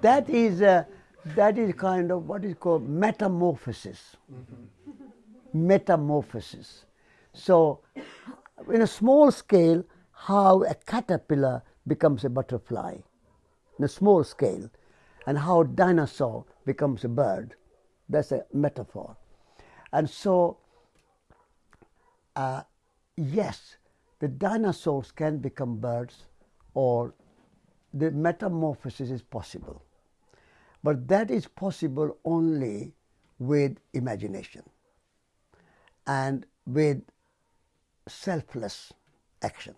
that is uh, that is kind of what is called metamorphosis. Metamorphosis. So, in a small scale, how a caterpillar becomes a butterfly, in a small scale, and how a dinosaur becomes a bird. That's a metaphor. And so, uh, yes, the dinosaurs can become birds or the metamorphosis is possible. But that is possible only with imagination and with selfless action.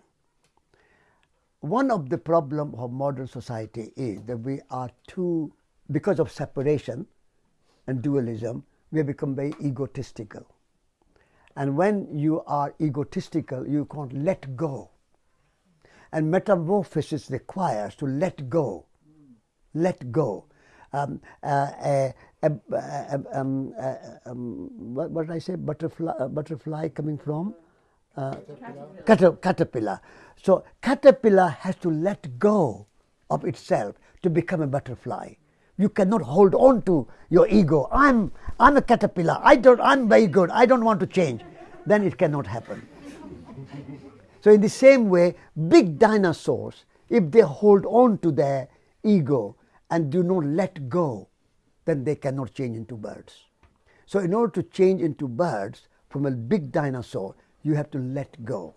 One of the problem of modern society is that we are too, because of separation and dualism, we have become very egotistical. And when you are egotistical, you can't let go. And metamorphosis requires to let go. Let go. Um, uh, uh, uh, um, um, what, what, did I say? Butterfly, butterfly coming from? Caterpillar. caterpillar. So caterpillar has to let go of itself to become a butterfly. You cannot hold on to your ego. I'm, I'm a caterpillar. I don't, I'm very good. I don't want to change. Then it cannot happen. So in the same way, big dinosaurs, if they hold on to their ego and do not let go, then they cannot change into birds. So in order to change into birds from a big dinosaur, you have to let go.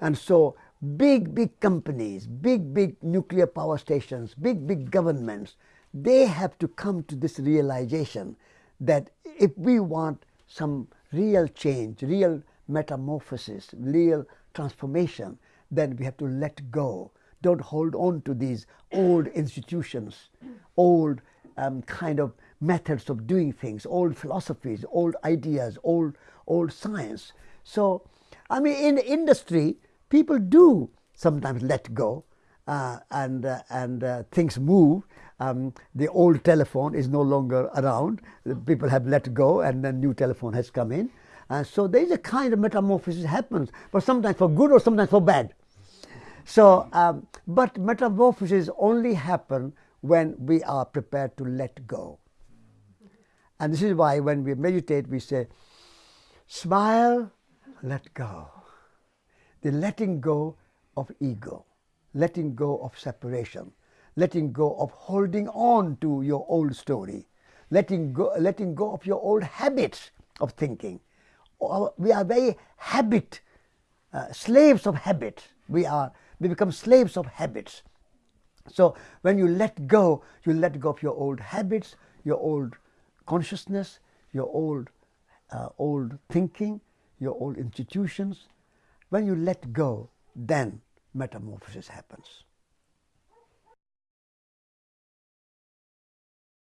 And so big, big companies, big, big nuclear power stations, big, big governments, they have to come to this realization that if we want some real change, real metamorphosis, real transformation, then we have to let go. Don't hold on to these old institutions, old um, kind of methods of doing things, old philosophies, old ideas, old, old science. So, I mean, in industry, people do sometimes let go uh, and, uh, and uh, things move um, the old telephone is no longer around. People have let go, and then new telephone has come in. And so there is a kind of metamorphosis happens, but sometimes for good or sometimes for bad. So, um, but metamorphosis only happen when we are prepared to let go. And this is why when we meditate, we say, smile, let go. The letting go of ego, letting go of separation letting go of holding on to your old story, letting go, letting go of your old habits of thinking. We are very habit, uh, slaves of habit. We are, we become slaves of habits. So when you let go, you let go of your old habits, your old consciousness, your old, uh, old thinking, your old institutions. When you let go, then metamorphosis happens.